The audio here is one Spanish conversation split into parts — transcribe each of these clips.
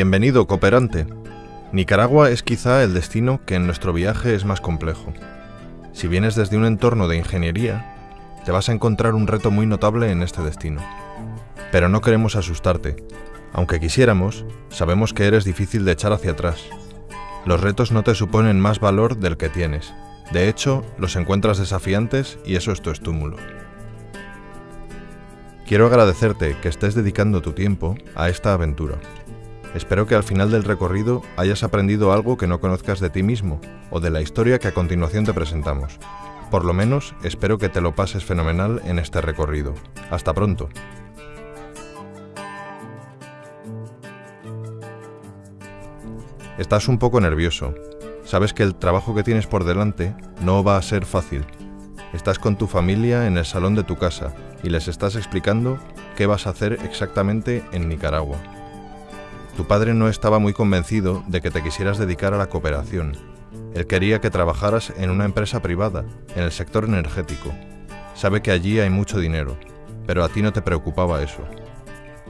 Bienvenido, cooperante. Nicaragua es quizá el destino que en nuestro viaje es más complejo. Si vienes desde un entorno de ingeniería, te vas a encontrar un reto muy notable en este destino. Pero no queremos asustarte. Aunque quisiéramos, sabemos que eres difícil de echar hacia atrás. Los retos no te suponen más valor del que tienes. De hecho, los encuentras desafiantes y eso es tu estúmulo. Quiero agradecerte que estés dedicando tu tiempo a esta aventura. Espero que al final del recorrido hayas aprendido algo que no conozcas de ti mismo o de la historia que a continuación te presentamos. Por lo menos espero que te lo pases fenomenal en este recorrido. Hasta pronto. Estás un poco nervioso. Sabes que el trabajo que tienes por delante no va a ser fácil. Estás con tu familia en el salón de tu casa y les estás explicando qué vas a hacer exactamente en Nicaragua. Tu padre no estaba muy convencido de que te quisieras dedicar a la cooperación. Él quería que trabajaras en una empresa privada, en el sector energético. Sabe que allí hay mucho dinero, pero a ti no te preocupaba eso.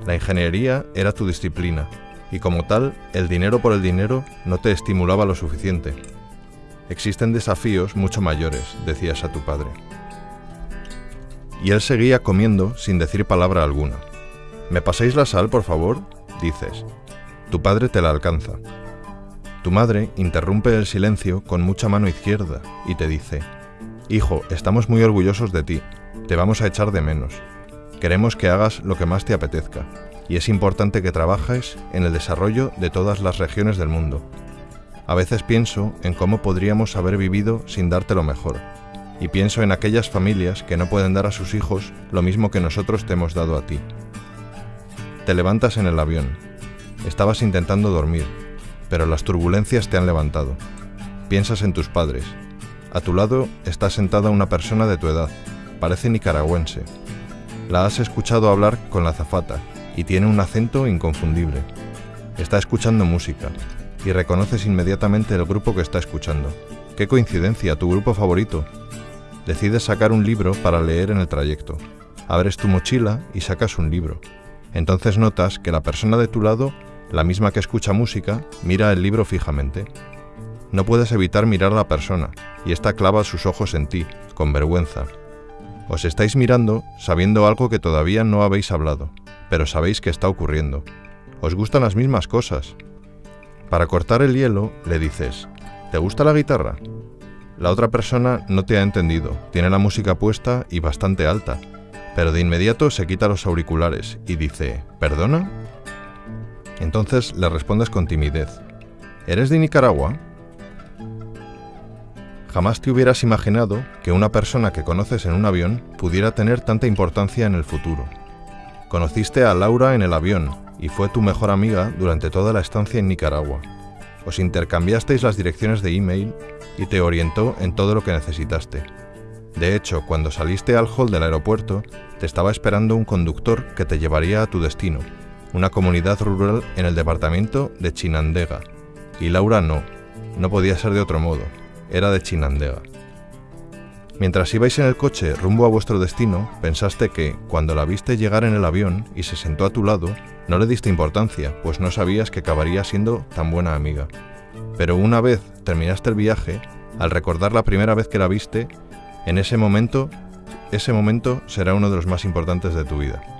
La ingeniería era tu disciplina, y como tal, el dinero por el dinero no te estimulaba lo suficiente. Existen desafíos mucho mayores, decías a tu padre. Y él seguía comiendo sin decir palabra alguna. ¿Me paséis la sal, por favor? dices. Tu padre te la alcanza. Tu madre interrumpe el silencio con mucha mano izquierda y te dice, Hijo, estamos muy orgullosos de ti, te vamos a echar de menos. Queremos que hagas lo que más te apetezca, y es importante que trabajes en el desarrollo de todas las regiones del mundo. A veces pienso en cómo podríamos haber vivido sin darte lo mejor, y pienso en aquellas familias que no pueden dar a sus hijos lo mismo que nosotros te hemos dado a ti. Te levantas en el avión. Estabas intentando dormir, pero las turbulencias te han levantado. Piensas en tus padres. A tu lado está sentada una persona de tu edad, parece nicaragüense. La has escuchado hablar con la zafata y tiene un acento inconfundible. Está escuchando música y reconoces inmediatamente el grupo que está escuchando. ¡Qué coincidencia! Tu grupo favorito. Decides sacar un libro para leer en el trayecto. Abres tu mochila y sacas un libro. Entonces notas que la persona de tu lado, la misma que escucha música, mira el libro fijamente. No puedes evitar mirar a la persona, y ésta clava sus ojos en ti, con vergüenza. Os estáis mirando sabiendo algo que todavía no habéis hablado, pero sabéis que está ocurriendo. Os gustan las mismas cosas. Para cortar el hielo, le dices, ¿te gusta la guitarra? La otra persona no te ha entendido, tiene la música puesta y bastante alta, pero de inmediato se quita los auriculares y dice, ¿perdona? Entonces le respondes con timidez, ¿eres de Nicaragua? Jamás te hubieras imaginado que una persona que conoces en un avión pudiera tener tanta importancia en el futuro. Conociste a Laura en el avión y fue tu mejor amiga durante toda la estancia en Nicaragua. Os intercambiasteis las direcciones de email y te orientó en todo lo que necesitaste. De hecho, cuando saliste al hall del aeropuerto, te estaba esperando un conductor que te llevaría a tu destino, una comunidad rural en el departamento de Chinandega. Y Laura no, no podía ser de otro modo, era de Chinandega. Mientras ibais en el coche rumbo a vuestro destino, pensaste que, cuando la viste llegar en el avión y se sentó a tu lado, no le diste importancia, pues no sabías que acabaría siendo tan buena amiga. Pero una vez terminaste el viaje, al recordar la primera vez que la viste, en ese momento, ese momento será uno de los más importantes de tu vida.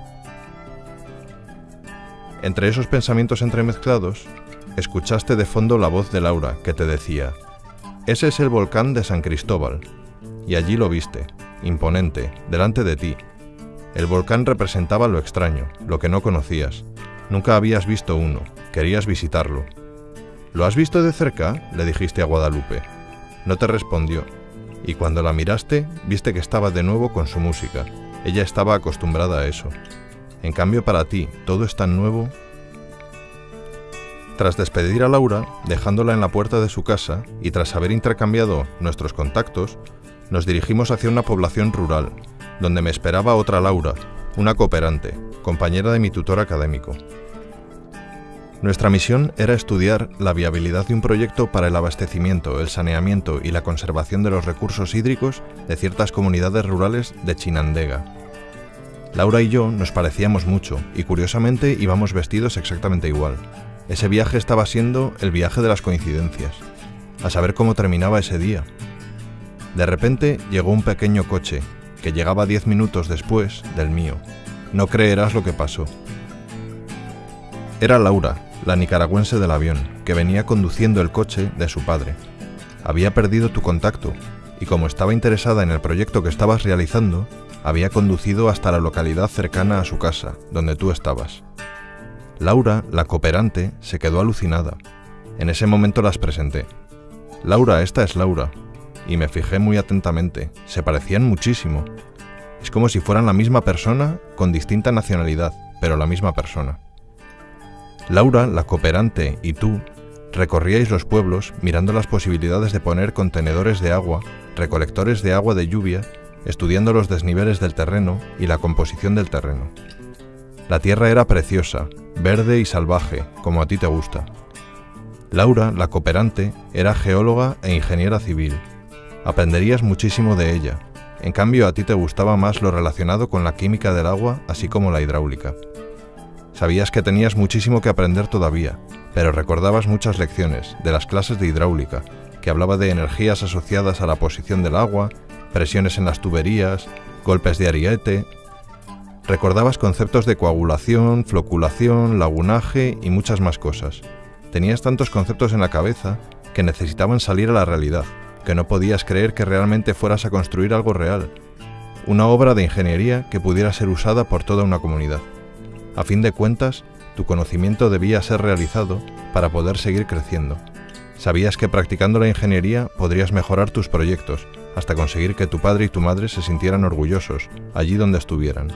Entre esos pensamientos entremezclados, escuchaste de fondo la voz de Laura que te decía, ese es el volcán de San Cristóbal, y allí lo viste, imponente, delante de ti. El volcán representaba lo extraño, lo que no conocías. Nunca habías visto uno, querías visitarlo. ¿Lo has visto de cerca? le dijiste a Guadalupe. No te respondió, y cuando la miraste, viste que estaba de nuevo con su música. Ella estaba acostumbrada a eso. En cambio, para ti, todo es tan nuevo. Tras despedir a Laura, dejándola en la puerta de su casa, y tras haber intercambiado nuestros contactos, nos dirigimos hacia una población rural, donde me esperaba otra Laura, una cooperante, compañera de mi tutor académico. Nuestra misión era estudiar la viabilidad de un proyecto para el abastecimiento, el saneamiento y la conservación de los recursos hídricos de ciertas comunidades rurales de Chinandega. Laura y yo nos parecíamos mucho y curiosamente íbamos vestidos exactamente igual. Ese viaje estaba siendo el viaje de las coincidencias, a saber cómo terminaba ese día. De repente llegó un pequeño coche, que llegaba diez minutos después del mío. No creerás lo que pasó. Era Laura, la nicaragüense del avión, que venía conduciendo el coche de su padre. Había perdido tu contacto, y como estaba interesada en el proyecto que estabas realizando, había conducido hasta la localidad cercana a su casa, donde tú estabas. Laura, la cooperante, se quedó alucinada. En ese momento las presenté. Laura, esta es Laura. Y me fijé muy atentamente. Se parecían muchísimo. Es como si fueran la misma persona con distinta nacionalidad, pero la misma persona. Laura, la cooperante, y tú recorríais los pueblos mirando las posibilidades de poner contenedores de agua, recolectores de agua de lluvia, estudiando los desniveles del terreno y la composición del terreno. La tierra era preciosa, verde y salvaje, como a ti te gusta. Laura, la cooperante, era geóloga e ingeniera civil. Aprenderías muchísimo de ella. En cambio, a ti te gustaba más lo relacionado con la química del agua, así como la hidráulica. Sabías que tenías muchísimo que aprender todavía, pero recordabas muchas lecciones de las clases de hidráulica, que hablaba de energías asociadas a la posición del agua, presiones en las tuberías, golpes de ariete, Recordabas conceptos de coagulación, floculación, lagunaje y muchas más cosas. Tenías tantos conceptos en la cabeza que necesitaban salir a la realidad, que no podías creer que realmente fueras a construir algo real, una obra de ingeniería que pudiera ser usada por toda una comunidad. A fin de cuentas, tu conocimiento debía ser realizado para poder seguir creciendo. Sabías que practicando la ingeniería podrías mejorar tus proyectos, hasta conseguir que tu padre y tu madre se sintieran orgullosos, allí donde estuvieran.